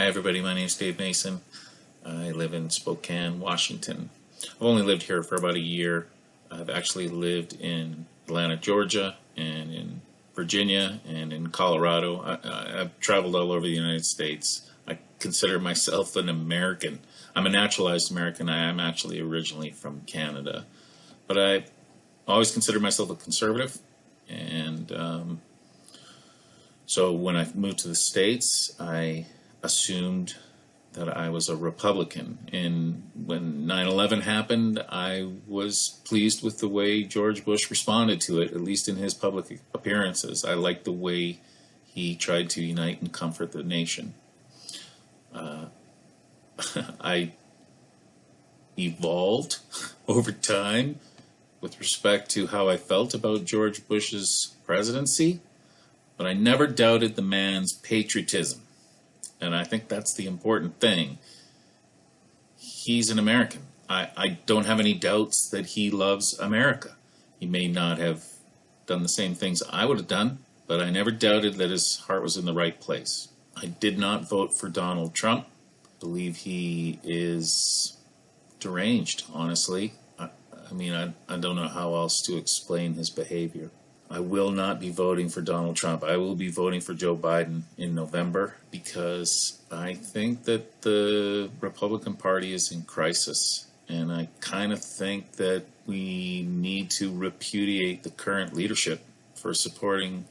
Hi, everybody. My name is Dave Mason. I live in Spokane, Washington. I've only lived here for about a year. I've actually lived in Atlanta, Georgia, and in Virginia, and in Colorado. I, have traveled all over the United States. I consider myself an American. I'm a naturalized American. I am actually originally from Canada. But I always considered myself a conservative. And um, so when I moved to the States, I assumed that I was a Republican. And when 9 11 happened, I was pleased with the way George Bush responded to it, at least in his public appearances. I liked the way he tried to unite and comfort the nation. Uh, I evolved over time with respect to how I felt about George Bush's presidency, but I never doubted the man's patriotism. And I think that's the important thing. He's an American. I, I don't have any doubts that he loves America. He may not have done the same things I would have done, but I never doubted that his heart was in the right place. I did not vote for Donald Trump. I believe he is deranged, honestly. I, I mean, I, I don't know how else to explain his behavior. I will not be voting for Donald Trump. I will be voting for Joe Biden in November because I think that the Republican Party is in crisis. And I kind of think that we need to repudiate the current leadership for supporting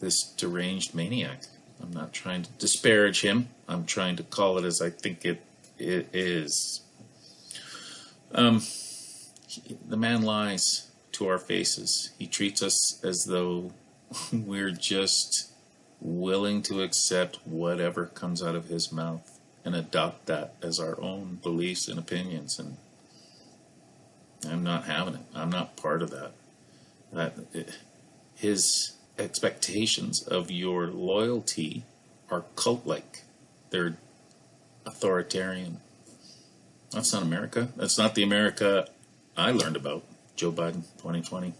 this deranged maniac. I'm not trying to disparage him. I'm trying to call it as I think it, it is. Um, the man lies to our faces. He treats us as though we're just willing to accept whatever comes out of his mouth and adopt that as our own beliefs and opinions. And I'm not having it. I'm not part of that. That his expectations of your loyalty are cult-like. They're authoritarian. That's not America. That's not the America I learned about. Joe Biden 2020.